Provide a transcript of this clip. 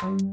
Thank